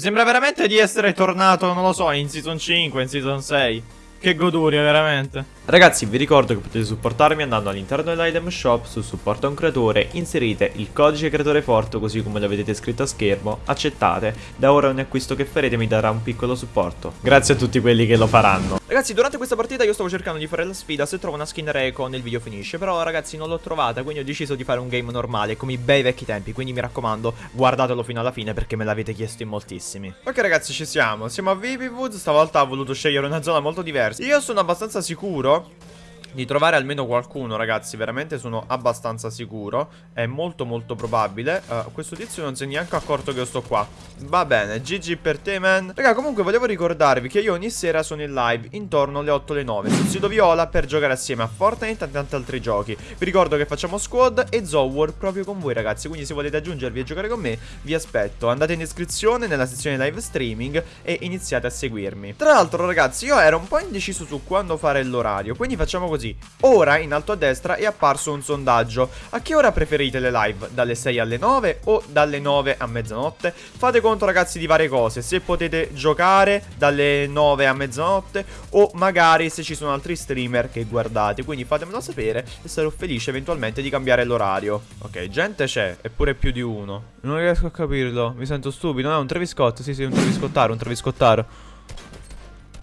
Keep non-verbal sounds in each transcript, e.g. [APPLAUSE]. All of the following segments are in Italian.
Mi sembra veramente di essere tornato, non lo so, in Season 5, in Season 6. Che goduria, veramente. Ragazzi vi ricordo che potete supportarmi andando all'interno dell'item shop su supporta un creatore, inserite il codice creatore forte così come lo vedete scritto a schermo, accettate, da ora ogni acquisto che farete mi darà un piccolo supporto. Grazie a tutti quelli che lo faranno. Ragazzi durante questa partita io stavo cercando di fare la sfida se trovo una skin Reco il video finisce, però ragazzi non l'ho trovata quindi ho deciso di fare un game normale come i bei vecchi tempi, quindi mi raccomando guardatelo fino alla fine perché me l'avete chiesto in moltissimi. Ok ragazzi ci siamo, siamo a Viviwood, stavolta ho voluto scegliere una zona molto diversa. Io sono abbastanza sicuro Chao. Di trovare almeno qualcuno, ragazzi. Veramente sono abbastanza sicuro. È molto molto probabile. Uh, questo tizio non si è neanche accorto che io sto qua. Va bene, GG per te, man. Raga, comunque volevo ricordarvi che io ogni sera sono in live intorno alle 8 alle 9 sul sito Viola per giocare assieme a Fortnite e tanti altri giochi. Vi ricordo che facciamo squad e Zowar proprio con voi, ragazzi. Quindi se volete aggiungervi e giocare con me, vi aspetto. Andate in descrizione nella sezione live streaming e iniziate a seguirmi. Tra l'altro, ragazzi, io ero un po' indeciso su quando fare l'orario. Quindi facciamo così così. Ora in alto a destra è apparso un sondaggio. A che ora preferite le live? Dalle 6 alle 9 o dalle 9 a mezzanotte? Fate conto ragazzi di varie cose. Se potete giocare dalle 9 a mezzanotte o magari se ci sono altri streamer che guardate. Quindi fatemelo sapere e sarò felice eventualmente di cambiare l'orario. Ok, gente c'è, eppure più di uno. Non riesco a capirlo, mi sento stupido. No, è un Traviscott, sì sì, un Traviscottaro, un Traviscottaro.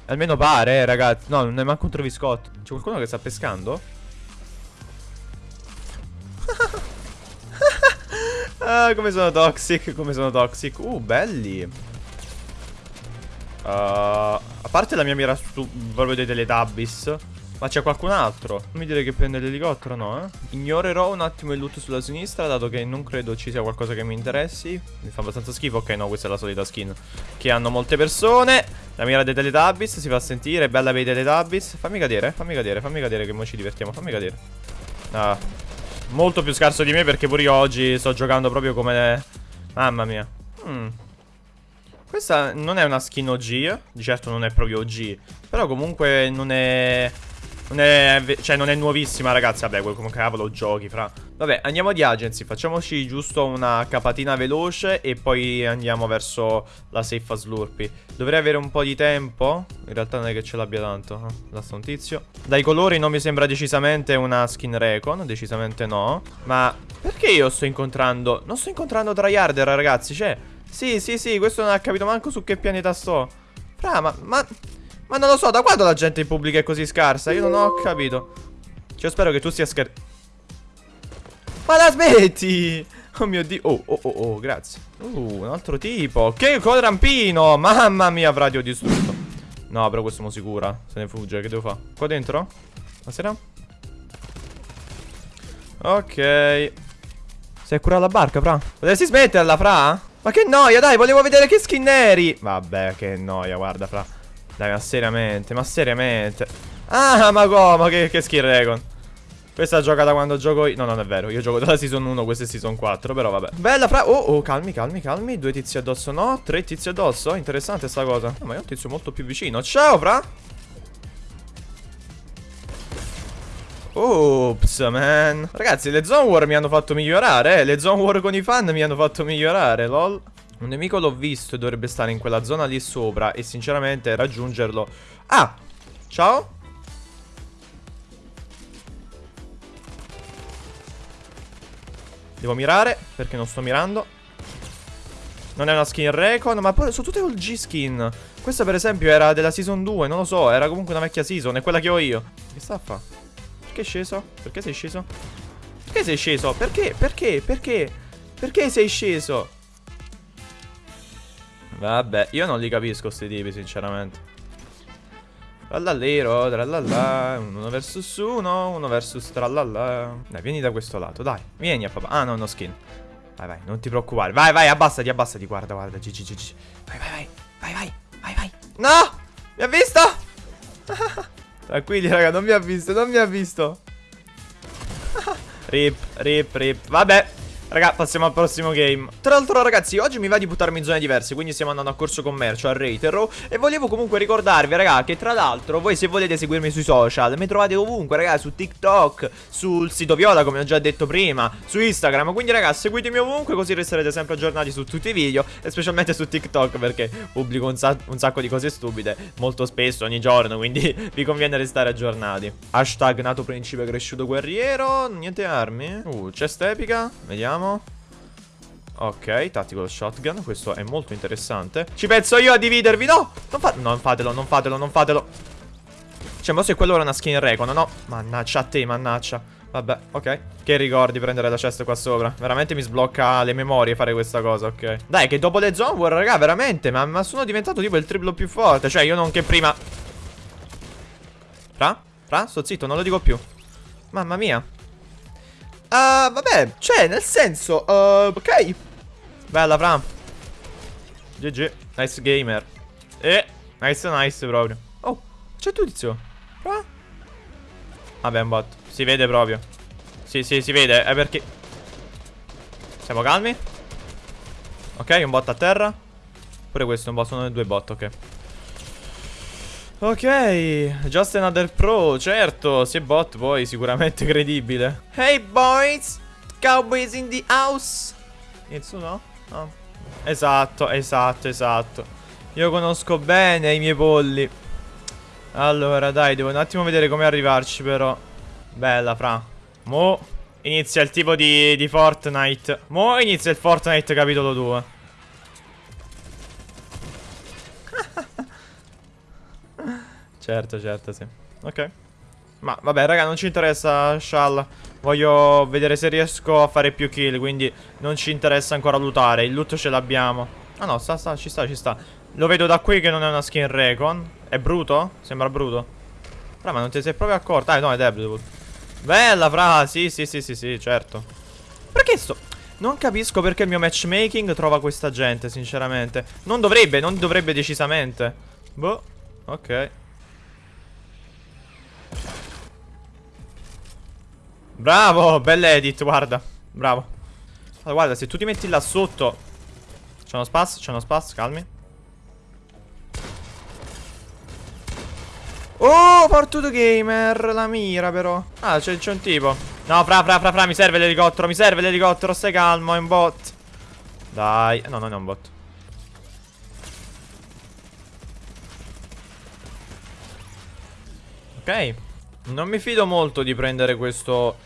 Almeno pare, eh, ragazzi. No, non è manco un troviscotto. C'è qualcuno che sta pescando? [LAUGHS] ah, come sono toxic, come sono toxic. Uh, belli. Uh, a parte la mia mira su proprio dei Teletubbies. Ma c'è qualcun altro? Non mi dire che prende l'elicottero, no, eh? Ignorerò un attimo il loot sulla sinistra, dato che non credo ci sia qualcosa che mi interessi. Mi fa abbastanza schifo. Ok, no, questa è la solita skin che hanno molte persone. La mira dei Teletubbies si fa sentire, bella per i Teletubbies. Fammi cadere, fammi cadere, fammi cadere che mo ci divertiamo, fammi cadere. Ah, molto più scarso di me perché pure io oggi sto giocando proprio come... Mamma mia. Mm. Questa non è una skin OG, di certo non è proprio OG, però comunque non è... Non è, cioè non è nuovissima ragazzi. Vabbè come cavolo giochi fra. Vabbè andiamo di agency. Facciamoci giusto una capatina veloce E poi andiamo verso la safe slurpy Dovrei avere un po' di tempo? In realtà non è che ce l'abbia tanto eh? Là un tizio. Dai colori non mi sembra decisamente una skin recon Decisamente no. Ma perché io sto incontrando Non sto incontrando tryharder ragazzi? Cioè Sì sì sì questo non ha capito manco su che pianeta sto. Fra ma, ma ma non lo so, da quando la gente in pubblico è così scarsa? Io non ho capito. Cioè, spero che tu sia scher... Ma la smetti! Oh mio dio. Oh, oh, oh, oh, grazie. Uh, un altro tipo. Che rampino! Mamma mia, avrà dio distrutto. No, però questo mo sicura. Se ne fugge, che devo fare? Qua dentro? Buonasera. Ok. Sei a curare la barca, fra? Potresti smetterla, fra? Ma che noia, dai, volevo vedere che skin eri. Vabbè, che noia, guarda, fra. Dai, ma seriamente, ma seriamente. Ah, ma come? Che, che skill Recon. Questa gioca da quando gioco io. No, non è vero. Io gioco dalla season 1, questa è season 4. Però vabbè. Bella fra. Oh, oh, calmi, calmi, calmi. Due tizi addosso, no. Tre tizi addosso. Interessante sta cosa. No, ma è un tizio molto più vicino. Ciao, fra. Ops, man. Ragazzi, le zone war mi hanno fatto migliorare, eh. Le zone war con i fan mi hanno fatto migliorare, lol. Un nemico l'ho visto e dovrebbe stare in quella zona lì sopra E sinceramente raggiungerlo Ah, ciao Devo mirare perché non sto mirando Non è una skin recon Ma poi sono tutte old G skin Questa per esempio era della season 2 Non lo so, era comunque una vecchia season È quella che ho io Che sta a fa? Perché è sceso? Perché sei sceso? Perché sei sceso? Perché? Perché? Perché? Perché sei sceso? Vabbè, io non li capisco sti tipi, sinceramente. Trallallero, trallalla, uno versus uno, uno versus trallalla. Dai, vieni da questo lato, dai. Vieni a papà. Ah, no, no skin. Vai, vai, non ti preoccupare. Vai, vai, abbassati, abbassati. Guarda, guarda, GG, GG. Vai, vai, vai, vai, vai, vai, vai. No! Mi ha visto? [LAUGHS] Tranquilli, raga, non mi ha visto, non mi ha visto. [LAUGHS] rip, rip, rip. Vabbè. Raga, passiamo al prossimo game. Tra l'altro, ragazzi, oggi mi va di buttarmi in zone diverse. Quindi stiamo andando a corso commercio, a Reitero. E volevo comunque ricordarvi, raga, che tra l'altro, voi se volete seguirmi sui social, mi trovate ovunque, raga, su TikTok, sul sito Viola, come ho già detto prima, su Instagram. Quindi, raga, seguitemi ovunque, così resterete sempre aggiornati su tutti i video. E specialmente su TikTok, perché pubblico un, sa un sacco di cose stupide molto spesso, ogni giorno. Quindi [LAUGHS] vi conviene restare aggiornati. Hashtag nato principe cresciuto guerriero. Niente armi. Uh, chest epica. Vediamo. Ok, tactical shotgun, questo è molto interessante. Ci penso io a dividervi, no! Non, fa non fatelo, non fatelo, non fatelo. Cioè, ma se quello era una skin recon, no? Mannaggia a te, mannaggia. Vabbè, ok. Che ricordi prendere la chest qua sopra? Veramente mi sblocca le memorie fare questa cosa, ok. Dai, che dopo le zone war, raga, veramente ma, ma sono diventato tipo il triplo più forte. Cioè, io non che prima. Fra? Fra? Sto zitto, non lo dico più. Mamma mia Uh, vabbè, cioè, nel senso, uh, ok. Bella, Fra. GG. Nice gamer. E, nice, nice proprio. Oh, c'è tu, tizio. Fra. Vabbè, un bot. Si vede proprio. Sì, sì, si vede. È perché... Siamo calmi. Ok, un bot a terra. Pure questo è un bot, sono due bot, ok. Ok, just another pro, certo, se bot poi sicuramente [LAUGHS] credibile. Hey boys, cowboys in the house. Inizio no? No Esatto, esatto, esatto. Io conosco bene i miei polli. Allora dai, devo un attimo vedere come arrivarci però. Bella fra. Mo inizia il tipo di, di Fortnite. Mo inizia il Fortnite capitolo 2 Certo, certo, sì. Ok. Ma vabbè, raga, non ci interessa Shall. Voglio vedere se riesco a fare più kill, quindi non ci interessa ancora lootare. Il loot ce l'abbiamo. Ah no, sta, sta, ci sta, ci sta. Lo vedo da qui che non è una skin Recon. È bruto? Sembra bruto. Fra, ma non ti sei proprio accorto? Ah, no, è Deadwood. Bella, fra, sì, sì, sì, sì, sì, certo. Perché sto... Non capisco perché il mio matchmaking trova questa gente, sinceramente. Non dovrebbe, non dovrebbe decisamente. Boh, ok. Bravo, bell'edit, guarda. Bravo. Allora, Guarda, se tu ti metti là sotto C'è uno spaz, c'è uno spaz, calmi. Oh, Fortuto Gamer La mira però. Ah, c'è un tipo. No, fra, fra, fra, fra, mi serve l'elicottero Mi serve l'elicottero, stai calmo, è un bot. Dai, no, non è un bot. Ok. Non mi fido molto di prendere questo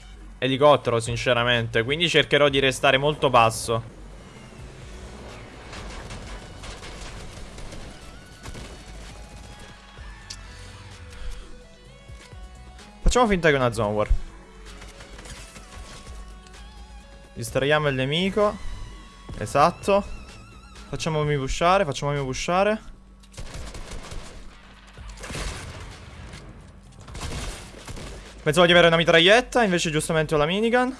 elicottero sinceramente. Quindi cercherò di restare molto basso. Facciamo finta che è una zone war. Distraiamo il nemico. Esatto. Facciamomi pushare, facciamomi pushare Pensavo di avere una mitraglietta, invece giustamente ho la minigun.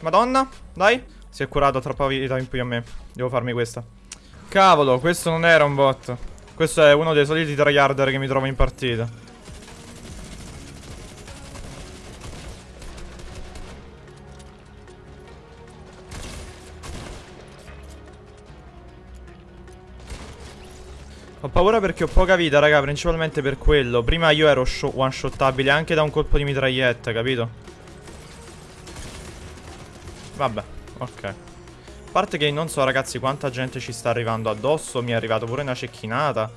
Madonna, dai. Si è curato troppa vita in più a me. Devo farmi questa. Cavolo, questo non era un bot. Questo è uno dei soliti tryharder che mi trovo in partita. Ho paura perché ho poca vita, raga, principalmente per quello. Prima io ero one-shottabile anche da un colpo di mitraglietta, capito? Vabbè, ok. A parte che non so, ragazzi, quanta gente ci sta arrivando addosso. Mi è arrivata pure una cecchinata.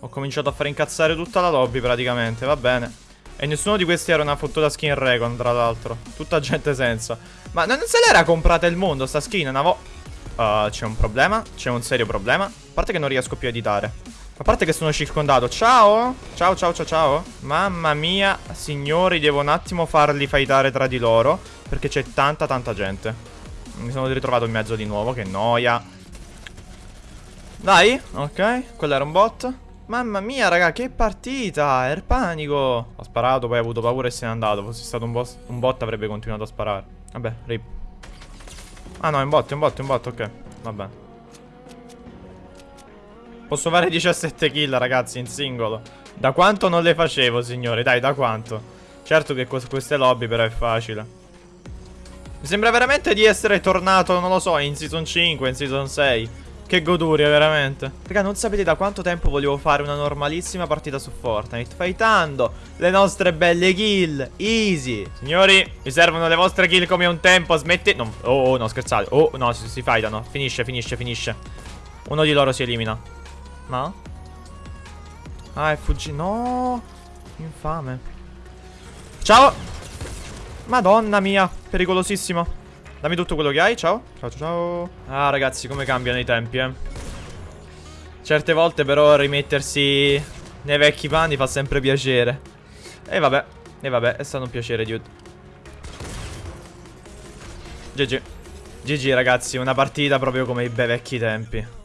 Ho cominciato a fare incazzare tutta la lobby, praticamente, va bene. E nessuno di questi era una fottuta skin Recon, tra l'altro. Tutta gente senza. Ma non se l'era comprata il mondo, sta skin, una volta... Uh, c'è un problema, c'è un serio problema. A parte che non riesco più a editare. A parte che sono circondato. Ciao! Ciao, ciao, ciao, ciao. Mamma mia, signori, devo un attimo farli fightare tra di loro. Perché c'è tanta, tanta gente. Mi sono ritrovato in mezzo di nuovo, che noia. Dai, ok. Quello era un bot. Mamma mia, raga, che partita! Era panico. Ho sparato, poi ho avuto paura e se n'è andato. Fosse stato un, un bot avrebbe continuato a sparare. Vabbè, rip. Ah no, è un bot, è un bot, è un bot, ok. Va bene. Posso fare 17 kill, ragazzi, in singolo. Da quanto non le facevo, signori? Dai, da quanto? Certo che queste lobby però è facile. Mi sembra veramente di essere tornato, non lo so, in Season 5, in Season 6. Che goduria, veramente. Raga, non sapete da quanto tempo volevo fare una normalissima partita su Fortnite. Fightando le nostre belle kill. Easy. Signori, mi servono le vostre kill come un tempo. Smetti... Non... Oh, oh, no, scherzate. Oh, no, si, si fightano. Finisce, finisce, finisce. Uno di loro si elimina. No? Ah, è fuggito. No. Infame. Ciao. Madonna mia. Pericolosissimo. Dammi tutto quello che hai, ciao. Ciao, ciao. Ah, ragazzi, come cambiano i tempi, eh. Certe volte, però, rimettersi nei vecchi panni fa sempre piacere. E vabbè. E vabbè, è stato un piacere, dude. GG. GG, ragazzi, una partita proprio come i bei vecchi tempi.